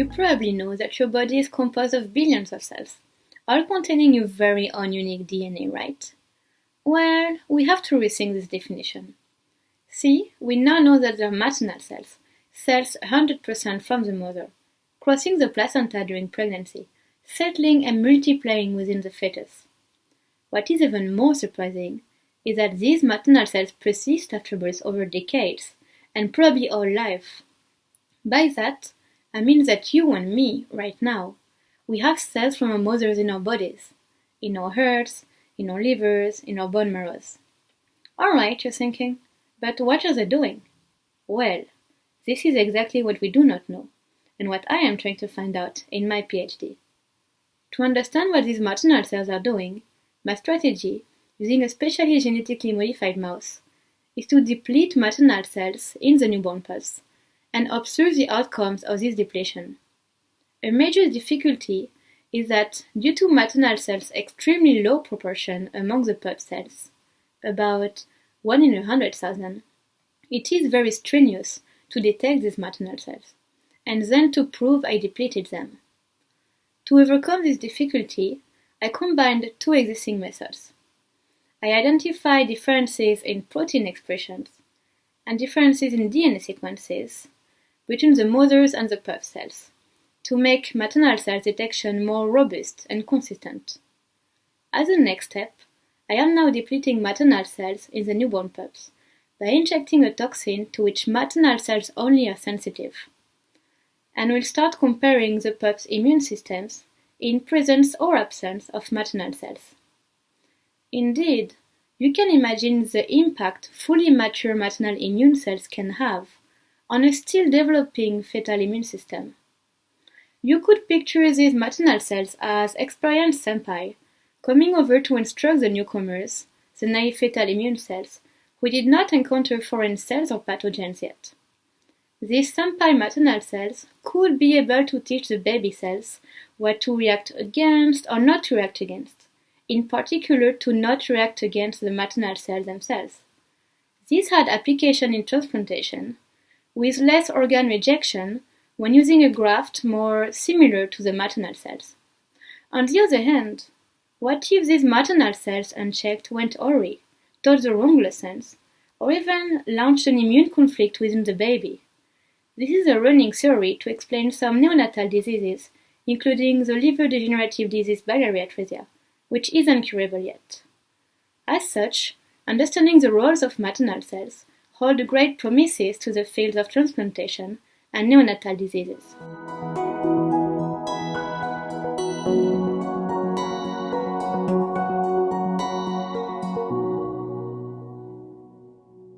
You probably know that your body is composed of billions of cells, all containing your very own unique DNA, right? Well, we have to rethink this definition. See, we now know that they are maternal cells, cells 100% from the mother, crossing the placenta during pregnancy, settling and multiplying within the fetus. What is even more surprising is that these maternal cells persist after birth over decades, and probably all life. By that, I mean that you and me, right now, we have cells from our mothers in our bodies, in our hearts, in our livers, in our bone marrows. Alright, you're thinking, but what are they doing? Well, this is exactly what we do not know, and what I am trying to find out in my PhD. To understand what these maternal cells are doing, my strategy, using a specially genetically modified mouse, is to deplete maternal cells in the newborn pus and observe the outcomes of this depletion. A major difficulty is that due to maternal cells' extremely low proportion among the pup cells, about 1 in a hundred thousand, it is very strenuous to detect these maternal cells, and then to prove I depleted them. To overcome this difficulty, I combined two existing methods. I identified differences in protein expressions and differences in DNA sequences between the mothers and the pup cells to make maternal cell detection more robust and consistent. As a next step, I am now depleting maternal cells in the newborn pups by injecting a toxin to which maternal cells only are sensitive. And will start comparing the pup's immune systems in presence or absence of maternal cells. Indeed, you can imagine the impact fully mature maternal immune cells can have on a still developing fetal immune system. You could picture these maternal cells as experienced senpai coming over to instruct the newcomers, the naive fetal immune cells, who did not encounter foreign cells or pathogens yet. These senpai maternal cells could be able to teach the baby cells what to react against or not to react against, in particular to not react against the maternal cells themselves. This had application in transplantation, with less organ rejection when using a graft more similar to the maternal cells. On the other hand, what if these maternal cells unchecked went awry, taught the wrong lessons, or even launched an immune conflict within the baby? This is a running theory to explain some neonatal diseases, including the liver degenerative disease biliary atresia, which isn't curable yet. As such, understanding the roles of maternal cells hold great promises to the fields of transplantation and neonatal diseases.